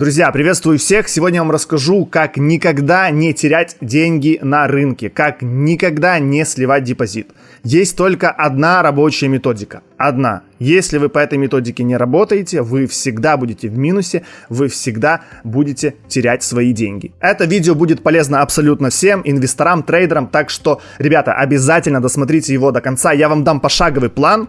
Друзья, приветствую всех! Сегодня я вам расскажу, как никогда не терять деньги на рынке, как никогда не сливать депозит. Есть только одна рабочая методика. Одна. Если вы по этой методике не работаете, вы всегда будете в минусе, вы всегда будете терять свои деньги. Это видео будет полезно абсолютно всем, инвесторам, трейдерам, так что, ребята, обязательно досмотрите его до конца. Я вам дам пошаговый план,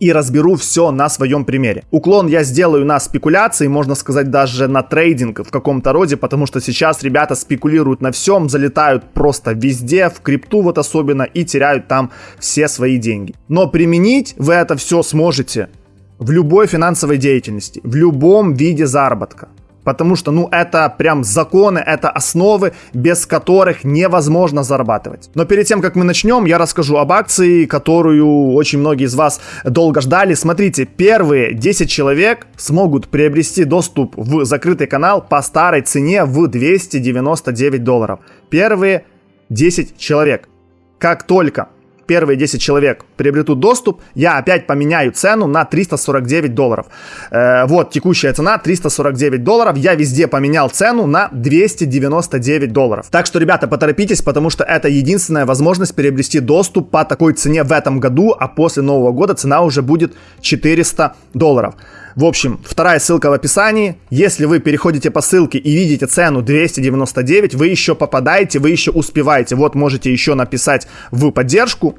и разберу все на своем примере. Уклон я сделаю на спекуляции, можно сказать даже на трейдинг в каком-то роде, потому что сейчас ребята спекулируют на всем, залетают просто везде, в крипту вот особенно, и теряют там все свои деньги. Но применить вы это все сможете в любой финансовой деятельности, в любом виде заработка. Потому что, ну, это прям законы, это основы, без которых невозможно зарабатывать. Но перед тем, как мы начнем, я расскажу об акции, которую очень многие из вас долго ждали. Смотрите, первые 10 человек смогут приобрести доступ в закрытый канал по старой цене в 299 долларов. Первые 10 человек. Как только первые 10 человек приобретут доступ, я опять поменяю цену на 349 долларов. Э, вот текущая цена 349 долларов. Я везде поменял цену на 299 долларов. Так что, ребята, поторопитесь, потому что это единственная возможность приобрести доступ по такой цене в этом году, а после Нового года цена уже будет 400 долларов. В общем, вторая ссылка в описании. Если вы переходите по ссылке и видите цену 299, вы еще попадаете, вы еще успеваете. Вот можете еще написать в поддержку.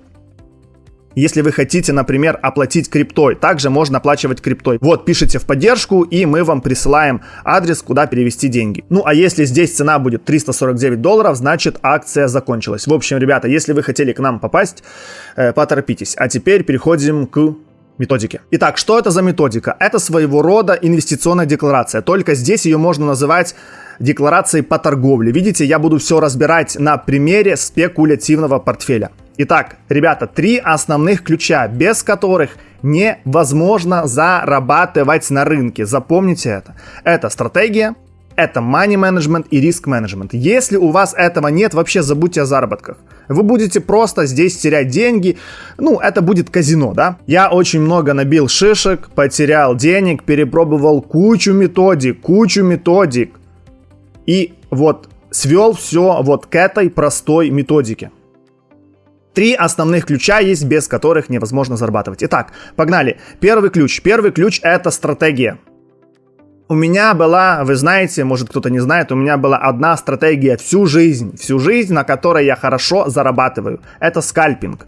Если вы хотите, например, оплатить криптой, также можно оплачивать криптой. Вот, пишите в поддержку, и мы вам присылаем адрес, куда перевести деньги. Ну, а если здесь цена будет 349 долларов, значит акция закончилась. В общем, ребята, если вы хотели к нам попасть, э, поторопитесь. А теперь переходим к методики. Итак, что это за методика? Это своего рода инвестиционная декларация, только здесь ее можно называть декларацией по торговле. Видите, я буду все разбирать на примере спекулятивного портфеля. Итак, ребята, три основных ключа, без которых невозможно зарабатывать на рынке. Запомните это. Это стратегия, это money management и риск management. Если у вас этого нет, вообще забудьте о заработках. Вы будете просто здесь терять деньги. Ну, это будет казино, да? Я очень много набил шишек, потерял денег, перепробовал кучу методик, кучу методик. И вот свел все вот к этой простой методике. Три основных ключа есть, без которых невозможно зарабатывать. Итак, погнали. Первый ключ. Первый ключ это стратегия. У меня была, вы знаете, может кто-то не знает, у меня была одна стратегия всю жизнь, всю жизнь, на которой я хорошо зарабатываю. Это скальпинг.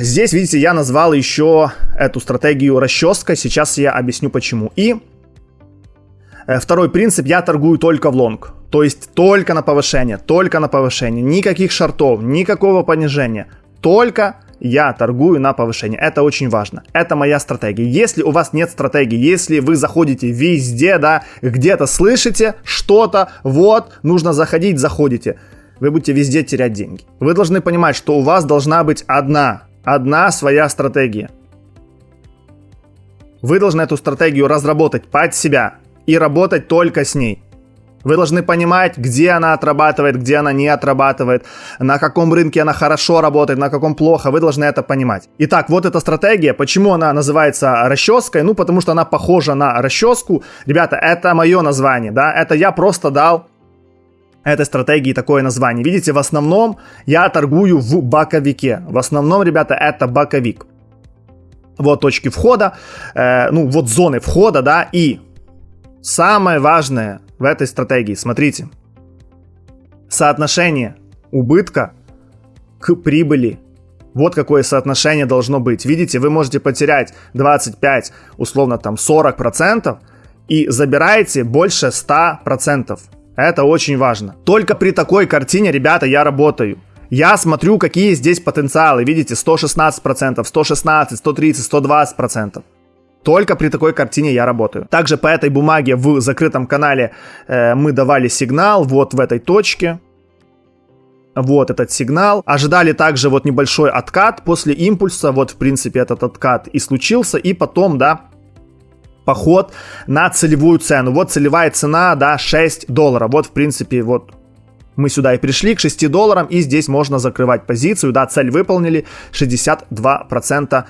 Здесь, видите, я назвал еще эту стратегию расческа, сейчас я объясню почему. И э, второй принцип, я торгую только в лонг. То есть только на повышение, только на повышение. Никаких шартов, никакого понижения. Только я торгую на повышение. Это очень важно. Это моя стратегия. Если у вас нет стратегии, если вы заходите везде, да, где-то слышите что-то, вот, нужно заходить, заходите, вы будете везде терять деньги. Вы должны понимать, что у вас должна быть одна, одна своя стратегия. Вы должны эту стратегию разработать под себя и работать только с ней. Вы должны понимать, где она отрабатывает, где она не отрабатывает, на каком рынке она хорошо работает, на каком плохо. Вы должны это понимать. Итак, вот эта стратегия. Почему она называется расческой? Ну, потому что она похожа на расческу. Ребята, это мое название, да? Это я просто дал этой стратегии такое название. Видите, в основном я торгую в боковике. В основном, ребята, это боковик. Вот точки входа, э, ну вот зоны входа, да, и самое важное в этой стратегии. Смотрите. Соотношение убытка к прибыли. Вот какое соотношение должно быть. Видите, вы можете потерять 25, условно там 40% и забираете больше 100%. Это очень важно. Только при такой картине, ребята, я работаю. Я смотрю, какие здесь потенциалы. Видите, 116%, 116, 130, 120%. Только при такой картине я работаю. Также по этой бумаге в закрытом канале э, мы давали сигнал вот в этой точке. Вот этот сигнал. Ожидали также вот небольшой откат после импульса. Вот, в принципе, этот откат и случился. И потом, да, поход на целевую цену. Вот целевая цена, да, 6 долларов. Вот, в принципе, вот мы сюда и пришли к 6 долларам. И здесь можно закрывать позицию. Да, цель выполнили. 62%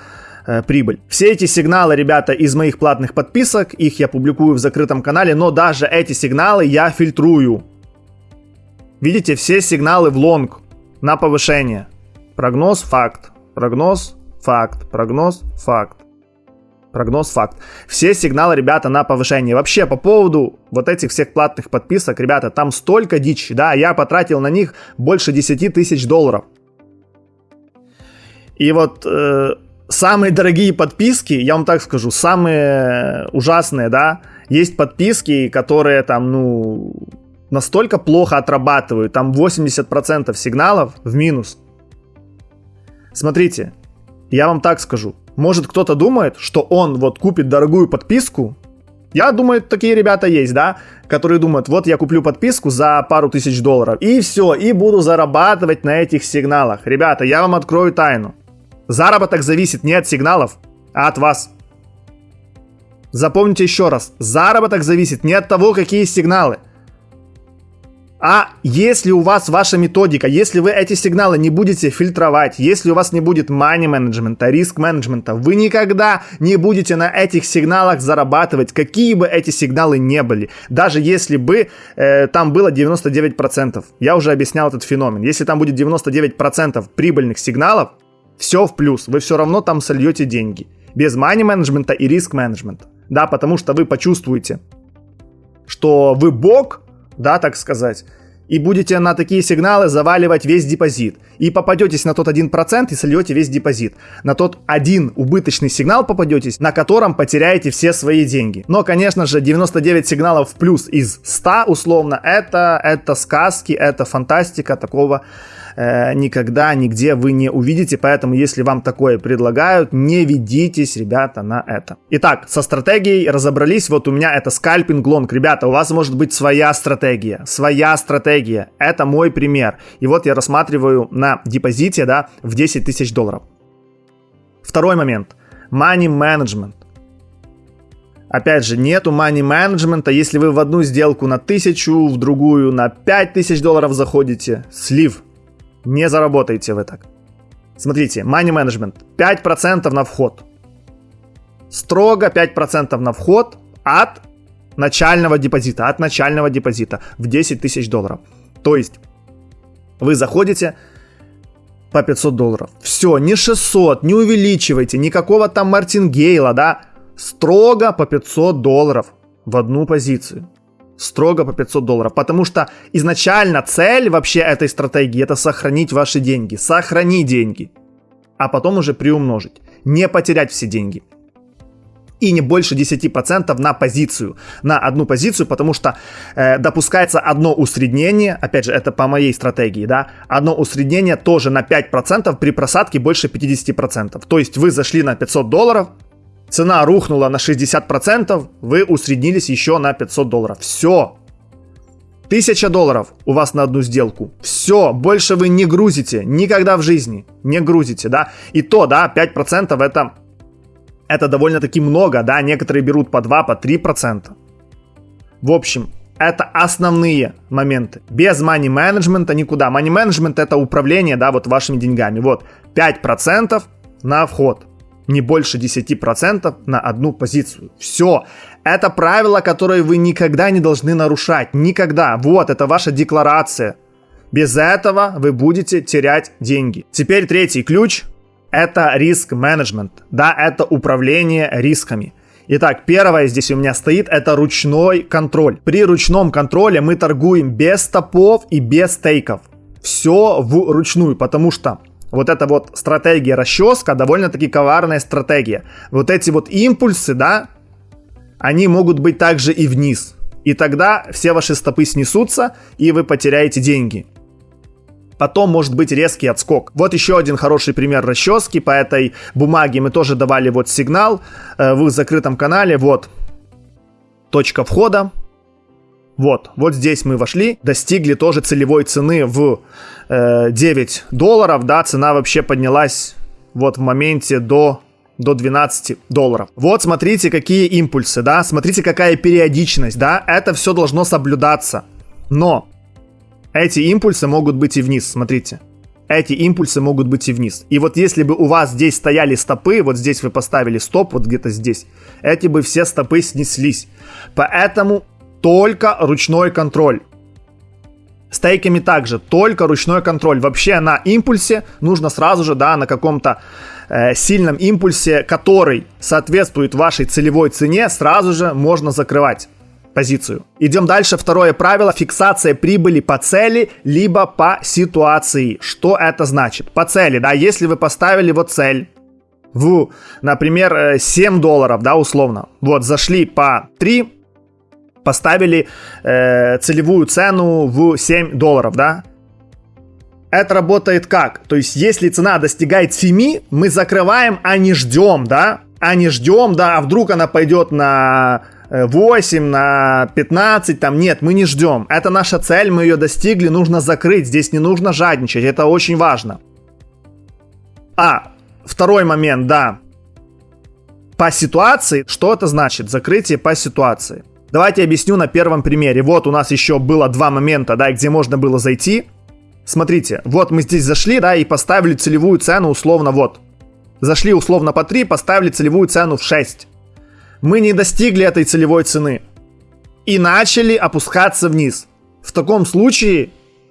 э, прибыль. Все эти сигналы, ребята, из моих платных подписок, их я публикую в закрытом канале, но даже эти сигналы я фильтрую. Видите, все сигналы в лонг на повышение. Прогноз, факт. Прогноз, факт. Прогноз, факт. Прогноз факт. Все сигналы, ребята, на повышение. Вообще, по поводу вот этих всех платных подписок, ребята, там столько дичи, да, я потратил на них больше 10 тысяч долларов. И вот э, самые дорогие подписки, я вам так скажу, самые ужасные, да, есть подписки, которые там, ну, настолько плохо отрабатывают, там 80% сигналов в минус. Смотрите, я вам так скажу, может кто-то думает, что он вот купит дорогую подписку, я думаю, такие ребята есть, да, которые думают, вот я куплю подписку за пару тысяч долларов, и все, и буду зарабатывать на этих сигналах. Ребята, я вам открою тайну. Заработок зависит не от сигналов, а от вас. Запомните еще раз, заработок зависит не от того, какие сигналы, а если у вас ваша методика, если вы эти сигналы не будете фильтровать, если у вас не будет money менеджмента, риск менеджмента, вы никогда не будете на этих сигналах зарабатывать, какие бы эти сигналы не были. Даже если бы э, там было 99%. Я уже объяснял этот феномен. Если там будет 99% прибыльных сигналов, все в плюс. Вы все равно там сольете деньги. Без money менеджмента и риск менеджмента. Да, потому что вы почувствуете, что вы бог, да, так сказать, и будете на такие сигналы заваливать весь депозит. И попадетесь на тот 1% и сольете весь депозит. На тот один убыточный сигнал попадетесь, на котором потеряете все свои деньги. Но, конечно же, 99 сигналов в плюс из 100 условно, это, это сказки, это фантастика, такого э, никогда, нигде вы не увидите. Поэтому, если вам такое предлагают, не ведитесь, ребята, на это. Итак, со стратегией разобрались. Вот у меня это скальпинг лонг. Ребята, у вас может быть своя стратегия. Своя стратегия. Это мой пример. И вот я рассматриваю на депозите, да, в 10 тысяч долларов. Второй момент. Money management. Опять же, нету money менеджмента. Если вы в одну сделку на 1000, в другую на 5000 долларов заходите, слив. Не заработаете вы так. Смотрите, money management 5% на вход. Строго 5% на вход от начального депозита, от начального депозита в 10 тысяч долларов. То есть вы заходите по 500 долларов. Все, не 600, не увеличивайте, никакого там мартингейла, да. Строго по 500 долларов в одну позицию строго по 500 долларов. Потому что изначально цель вообще этой стратегии это сохранить ваши деньги. Сохранить деньги. А потом уже приумножить. Не потерять все деньги. И не больше 10% на позицию. На одну позицию, потому что э, допускается одно усреднение. Опять же, это по моей стратегии, да. Одно усреднение тоже на 5% при просадке больше 50%. То есть вы зашли на 500 долларов, цена рухнула на 60%, вы усреднились еще на 500 долларов. Все. 1000 долларов у вас на одну сделку. Все, больше вы не грузите. Никогда в жизни не грузите, да. И то, да, 5% это, это довольно-таки много, да. Некоторые берут по 2, по 3%. В общем, это основные моменты. Без money менеджмента никуда. Money менеджмент это управление, да, вот вашими деньгами. Вот 5% на вход не больше 10% на одну позицию. Все. Это правило, которое вы никогда не должны нарушать. Никогда. Вот, это ваша декларация. Без этого вы будете терять деньги. Теперь третий ключ – это риск менеджмент. Да, это управление рисками. Итак, первое здесь у меня стоит, это ручной контроль. При ручном контроле мы торгуем без стопов и без стейков. Все вручную, потому что вот эта вот стратегия расческа довольно-таки коварная стратегия. Вот эти вот импульсы, да, они могут быть также и вниз. И тогда все ваши стопы снесутся, и вы потеряете деньги. Потом может быть резкий отскок. Вот еще один хороший пример расчески. По этой бумаге мы тоже давали вот сигнал э, в закрытом канале. Вот точка входа. Вот, вот здесь мы вошли, достигли тоже целевой цены в 9 долларов, да, цена вообще поднялась вот в моменте до до 12 долларов. Вот смотрите, какие импульсы, да, смотрите, какая периодичность, да, это все должно соблюдаться. Но эти импульсы могут быть и вниз, смотрите. эти импульсы могут быть и вниз. И вот если бы у вас здесь стояли стопы, вот здесь вы поставили стоп, вот где-то здесь, эти бы все стопы снеслись. Поэтому только ручной контроль. Стейками также только ручной контроль. Вообще на импульсе нужно сразу же, да, на каком-то э, сильном импульсе, который соответствует вашей целевой цене, сразу же можно закрывать позицию. Идем дальше. Второе правило. Фиксация прибыли по цели, либо по ситуации. Что это значит? По цели, да, если вы поставили вот цель, в, например, 7 э, долларов, да, условно. Вот, зашли по 3, поставили э, целевую цену в 7 долларов, да. Это работает как? То есть, если цена достигает 7, мы закрываем, а не ждем, да? А не ждем, да, а вдруг она пойдет на 8, на 15, там нет, мы не ждем. Это наша цель, мы ее достигли, нужно закрыть, здесь не нужно жадничать, это очень важно. А, второй момент, да. По ситуации, что это значит? Закрытие по ситуации. Давайте объясню на первом примере. Вот у нас еще было два момента, да, где можно было зайти. Смотрите, вот мы здесь зашли, да, и поставили целевую цену условно вот. Зашли условно по 3, поставили целевую цену в 6 мы не достигли этой целевой цены и начали опускаться вниз. В таком случае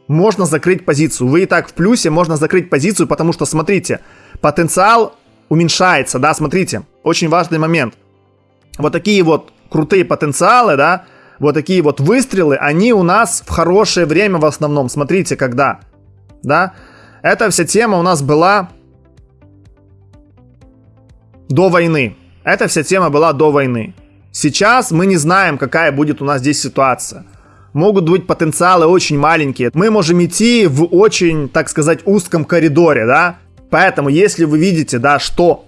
можно закрыть позицию. Вы и так в плюсе, можно закрыть позицию, потому что, смотрите, потенциал уменьшается, да, смотрите, очень важный момент. Вот такие вот крутые потенциалы, да, вот такие вот выстрелы, они у нас в хорошее время в основном. Смотрите, когда, да, эта вся тема у нас была до войны. Эта вся тема была до войны. Сейчас мы не знаем, какая будет у нас здесь ситуация. Могут быть потенциалы очень маленькие. Мы можем идти в очень, так сказать, узком коридоре, да? Поэтому, если вы видите, да, что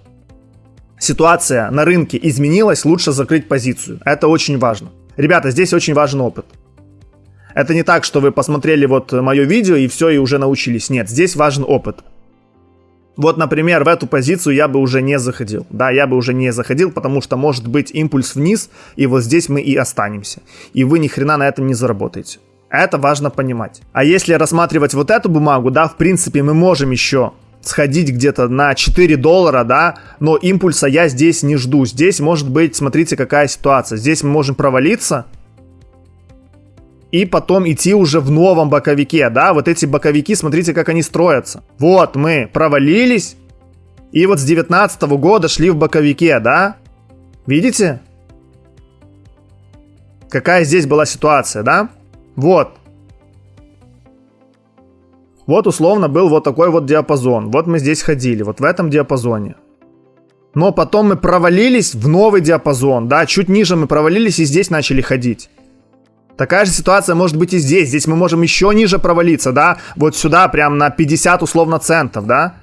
ситуация на рынке изменилась, лучше закрыть позицию. Это очень важно. Ребята, здесь очень важен опыт. Это не так, что вы посмотрели вот мое видео и все, и уже научились. Нет, здесь важен опыт. Вот, например, в эту позицию я бы уже не заходил. Да, я бы уже не заходил, потому что может быть импульс вниз, и вот здесь мы и останемся. И вы ни хрена на этом не заработаете. Это важно понимать. А если рассматривать вот эту бумагу, да, в принципе, мы можем еще сходить где-то на 4 доллара, да, но импульса я здесь не жду. Здесь может быть, смотрите, какая ситуация. Здесь мы можем провалиться, и потом идти уже в новом боковике, да, вот эти боковики, смотрите, как они строятся. Вот мы провалились, и вот с 19 -го года шли в боковике, да, видите? Какая здесь была ситуация, да? Вот. Вот условно был вот такой вот диапазон. Вот мы здесь ходили, вот в этом диапазоне. Но потом мы провалились в новый диапазон, да, чуть ниже мы провалились и здесь начали ходить. Такая же ситуация может быть и здесь. Здесь мы можем еще ниже провалиться, да? Вот сюда, прям на 50 условно центов, да?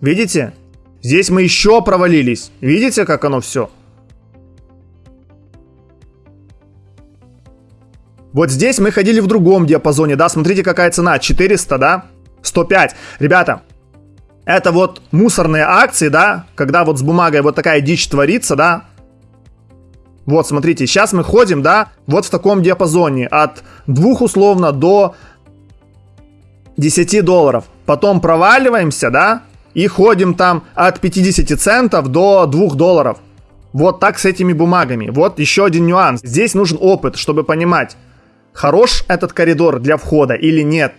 Видите? Здесь мы еще провалились. Видите, как оно все? Вот здесь мы ходили в другом диапазоне, да? Смотрите, какая цена. 400, да? 105. Ребята, это вот мусорные акции, да? Когда вот с бумагой вот такая дичь творится, да? Вот, смотрите, сейчас мы ходим, да, вот в таком диапазоне от 2 условно до 10 долларов. Потом проваливаемся, да, и ходим там от 50 центов до 2 долларов. Вот так с этими бумагами. Вот еще один нюанс. Здесь нужен опыт, чтобы понимать, хорош этот коридор для входа или нет.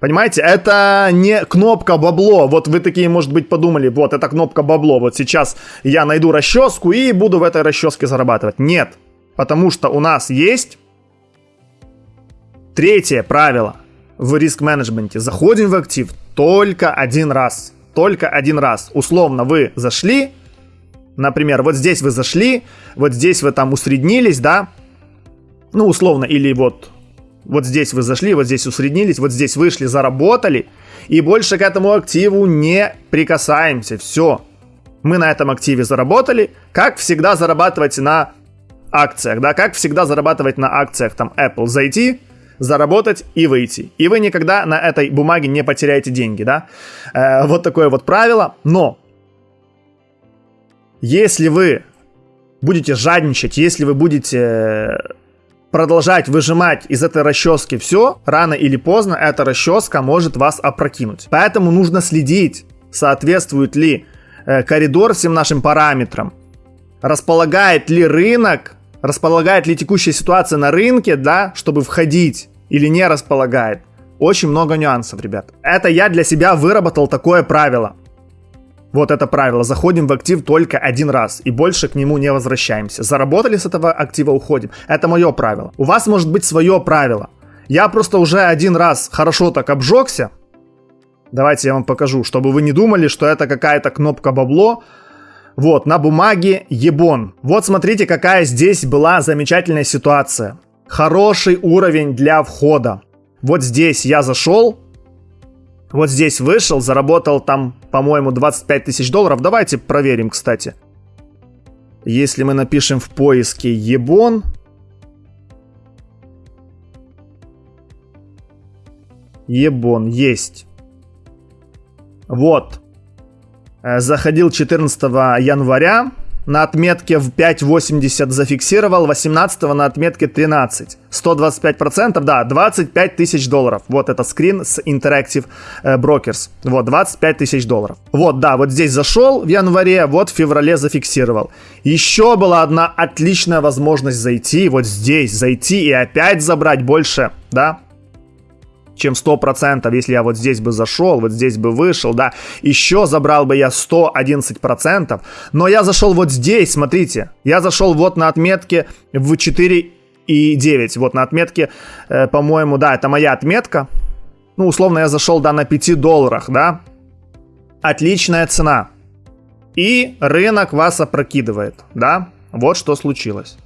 Понимаете, это не кнопка бабло. Вот вы такие, может быть, подумали, вот это кнопка бабло. Вот сейчас я найду расческу и буду в этой расческе зарабатывать. Нет, потому что у нас есть третье правило в риск-менеджменте. Заходим в актив только один раз. Только один раз. Условно вы зашли, например, вот здесь вы зашли, вот здесь вы там усреднились, да, ну, условно, или вот вот здесь вы зашли, вот здесь усреднились, вот здесь вышли, заработали. И больше к этому активу не прикасаемся. Все. Мы на этом активе заработали. Как всегда зарабатывать на акциях, да, как всегда зарабатывать на акциях там Apple. Зайти, заработать и выйти. И вы никогда на этой бумаге не потеряете деньги, да. Э, вот такое вот правило. Но если вы будете жадничать, если вы будете продолжать выжимать из этой расчески все, рано или поздно эта расческа может вас опрокинуть. Поэтому нужно следить, соответствует ли э, коридор всем нашим параметрам, располагает ли рынок, располагает ли текущая ситуация на рынке, да, чтобы входить или не располагает. Очень много нюансов, ребят. Это я для себя выработал такое правило. Вот это правило. Заходим в актив только один раз и больше к нему не возвращаемся. Заработали с этого актива, уходим. Это мое правило. У вас может быть свое правило. Я просто уже один раз хорошо так обжегся. Давайте я вам покажу, чтобы вы не думали, что это какая-то кнопка бабло. Вот, на бумаге ебон. Вот смотрите, какая здесь была замечательная ситуация. Хороший уровень для входа. Вот здесь я зашел, вот здесь вышел, заработал там, по-моему, 25 тысяч долларов. Давайте проверим, кстати. Если мы напишем в поиске Ебон. Ебон, есть. Вот. Э, заходил 14 января на отметке в 5.80 зафиксировал, 18 на отметке 13. 125%, да, 25 тысяч долларов. Вот это скрин с Interactive э, Brokers. Вот, 25 тысяч долларов. Вот, да, вот здесь зашел в январе, вот в феврале зафиксировал. Еще была одна отличная возможность зайти, вот здесь зайти и опять забрать больше, да, чем 100%, если я вот здесь бы зашел, вот здесь бы вышел, да, еще забрал бы я 111%, но я зашел вот здесь, смотрите, я зашел вот на отметке в 4 и 9, вот на отметке, э, по-моему, да, это моя отметка, ну, условно, я зашел, да, на 5 долларах, да, отличная цена, и рынок вас опрокидывает, да, вот что случилось.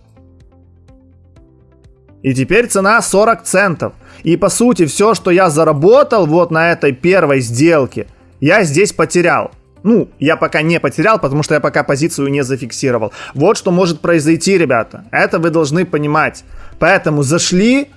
И теперь цена 40 центов. И по сути все, что я заработал вот на этой первой сделке, я здесь потерял. Ну, я пока не потерял, потому что я пока позицию не зафиксировал. Вот что может произойти, ребята. Это вы должны понимать. Поэтому зашли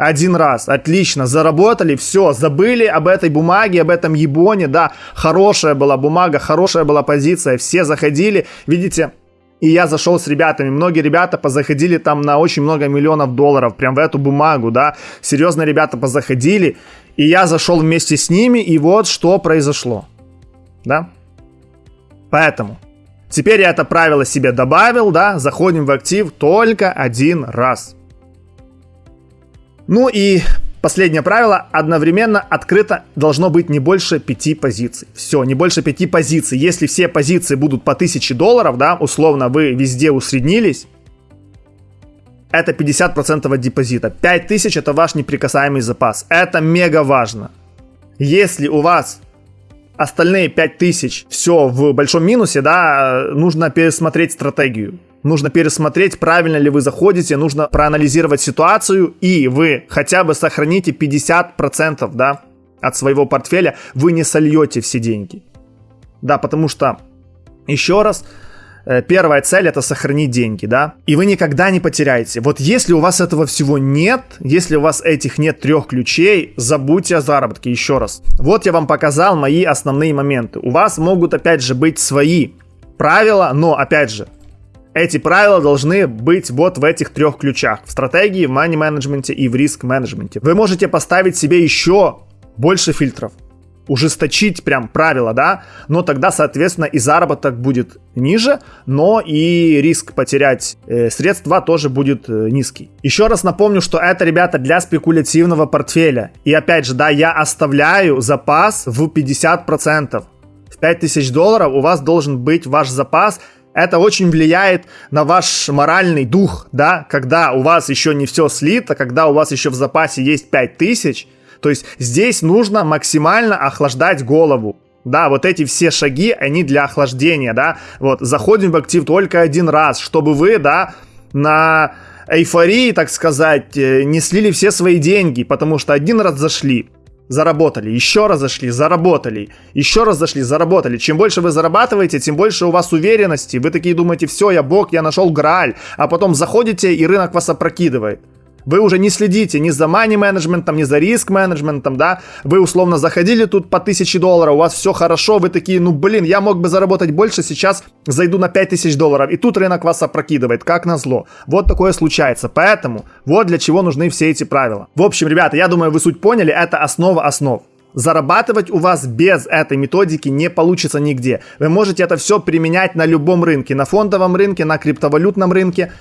один раз, отлично, заработали, все, забыли об этой бумаге, об этом ебоне, да, хорошая была бумага, хорошая была позиция, все заходили, видите, и я зашел с ребятами. Многие ребята позаходили там на очень много миллионов долларов, прям в эту бумагу, да. Серьезно ребята позаходили. И я зашел вместе с ними, и вот что произошло. Да? Поэтому теперь я это правило себе добавил, да, заходим в актив только один раз. Ну и Последнее правило. Одновременно открыто должно быть не больше 5 позиций. Все, не больше 5 позиций. Если все позиции будут по 1000 долларов, да, условно вы везде усреднились, это 50% от депозита. 5000 это ваш неприкасаемый запас. Это мега важно. Если у вас остальные 5000 все в большом минусе, да, нужно пересмотреть стратегию. Нужно пересмотреть, правильно ли вы заходите, нужно проанализировать ситуацию, и вы хотя бы сохраните 50% да, от своего портфеля, вы не сольете все деньги. Да, потому что, еще раз, первая цель это сохранить деньги, да, и вы никогда не потеряете. Вот если у вас этого всего нет, если у вас этих нет трех ключей, забудьте о заработке еще раз. Вот я вам показал мои основные моменты. У вас могут опять же быть свои правила, но опять же, эти правила должны быть вот в этих трех ключах. В стратегии, в money менеджменте и в риск менеджменте. Вы можете поставить себе еще больше фильтров. Ужесточить прям правила, да, но тогда, соответственно, и заработок будет ниже, но и риск потерять э, средства тоже будет э, низкий. Еще раз напомню, что это, ребята, для спекулятивного портфеля. И опять же, да, я оставляю запас в 50%. В 5000 долларов у вас должен быть ваш запас это очень влияет на ваш моральный дух, да, когда у вас еще не все слито, когда у вас еще в запасе есть 5000, то есть здесь нужно максимально охлаждать голову. Да, вот эти все шаги, они для охлаждения, да. Вот, заходим в актив только один раз, чтобы вы, да, на эйфории, так сказать, э, не слили все свои деньги, потому что один раз зашли, заработали, еще раз зашли, заработали, еще раз зашли, заработали. Чем больше вы зарабатываете, тем больше у вас уверенности. Вы такие думаете, все, я бог, я нашел Грааль. А потом заходите, и рынок вас опрокидывает. Вы уже не следите ни за money менеджментом, ни за риск менеджментом, да. Вы условно заходили тут по 1000 долларов, у вас все хорошо, вы такие, ну блин, я мог бы заработать больше, сейчас зайду на 5000 долларов. И тут рынок вас опрокидывает, как назло. Вот такое случается. Поэтому вот для чего нужны все эти правила. В общем, ребята, я думаю, вы суть поняли, это основа основ. Зарабатывать у вас без этой методики не получится нигде. Вы можете это все применять на любом рынке, на фондовом рынке, на криптовалютном рынке.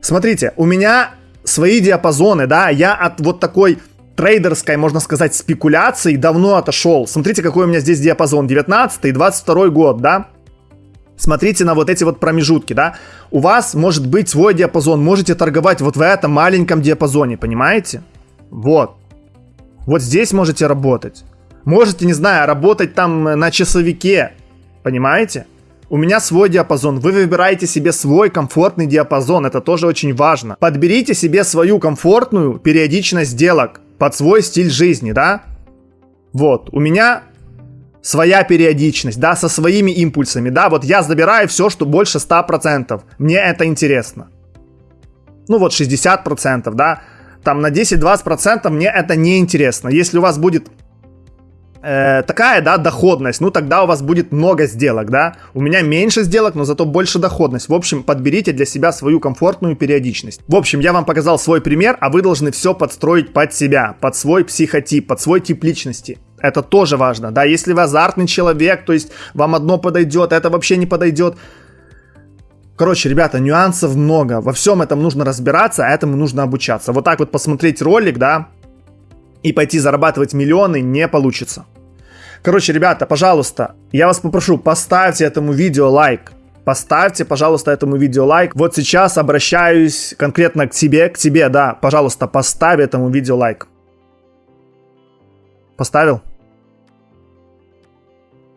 Смотрите, у меня свои диапазоны, да, я от вот такой трейдерской, можно сказать, спекуляции давно отошел. Смотрите, какой у меня здесь диапазон, 19 и 22 год, да. Смотрите на вот эти вот промежутки, да. У вас может быть свой диапазон, можете торговать вот в этом маленьком диапазоне, понимаете? Вот. Вот здесь можете работать. Можете, не знаю, работать там на часовике, понимаете? У меня свой диапазон, вы выбираете себе свой комфортный диапазон, это тоже очень важно. Подберите себе свою комфортную периодичность сделок под свой стиль жизни, да? Вот, у меня своя периодичность, да, со своими импульсами, да, вот я забираю все, что больше 100%, мне это интересно. Ну вот 60%, да, там на 10-20% мне это не интересно. Если у вас будет э, такая, да, доходность, ну тогда у вас будет много сделок, да. У меня меньше сделок, но зато больше доходность. В общем, подберите для себя свою комфортную периодичность. В общем, я вам показал свой пример, а вы должны все подстроить под себя, под свой психотип, под свой тип личности. Это тоже важно, да. Если вы азартный человек, то есть вам одно подойдет, это вообще не подойдет. Короче, ребята, нюансов много. Во всем этом нужно разбираться, а этому нужно обучаться. Вот так вот посмотреть ролик, да, и пойти зарабатывать миллионы не получится. Короче, ребята, пожалуйста, я вас попрошу, поставьте этому видео лайк. Поставьте, пожалуйста, этому видео лайк. Вот сейчас обращаюсь конкретно к тебе, к тебе, да. Пожалуйста, поставь этому видео лайк. Поставил?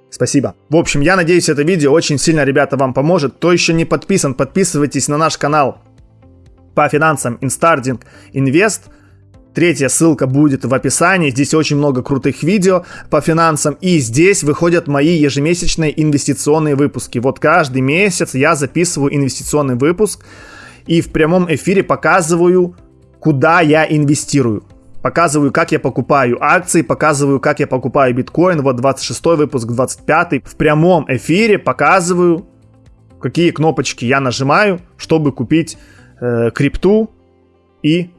Спасибо. В общем, я надеюсь, это видео очень сильно, ребята, вам поможет. Кто еще не подписан, подписывайтесь на наш канал по финансам Instarding Invest. Третья ссылка будет в описании. Здесь очень много крутых видео по финансам. И здесь выходят мои ежемесячные инвестиционные выпуски. Вот каждый месяц я записываю инвестиционный выпуск и в прямом эфире показываю, куда я инвестирую. Показываю, как я покупаю акции, показываю, как я покупаю биткоин. Вот 26 выпуск, 25 в прямом эфире показываю, какие кнопочки я нажимаю, чтобы купить э, крипту и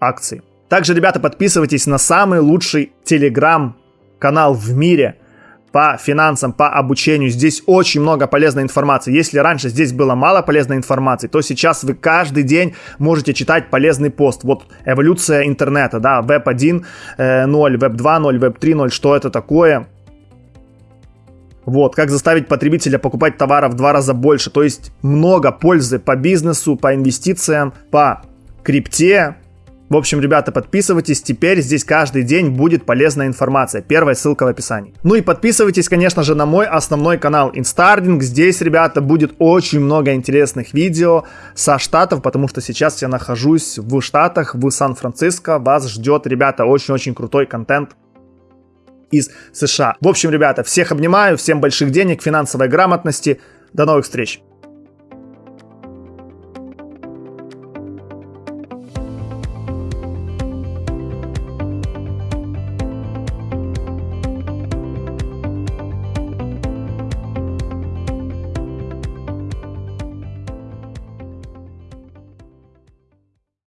акции. Также, ребята, подписывайтесь на самый лучший телеграм-канал в мире по финансам, по обучению. Здесь очень много полезной информации. Если раньше здесь было мало полезной информации, то сейчас вы каждый день можете читать полезный пост. Вот эволюция интернета, да, веб 1.0, веб 2.0, веб 3.0, что это такое? Вот, как заставить потребителя покупать товара в два раза больше. То есть много пользы по бизнесу, по инвестициям, по крипте, в общем, ребята, подписывайтесь, теперь здесь каждый день будет полезная информация. Первая ссылка в описании. Ну и подписывайтесь, конечно же, на мой основной канал Instarding. Здесь, ребята, будет очень много интересных видео со штатов, потому что сейчас я нахожусь в Штатах, в Сан-Франциско. Вас ждет, ребята, очень-очень крутой контент из США. В общем, ребята, всех обнимаю, всем больших денег, финансовой грамотности. До новых встреч!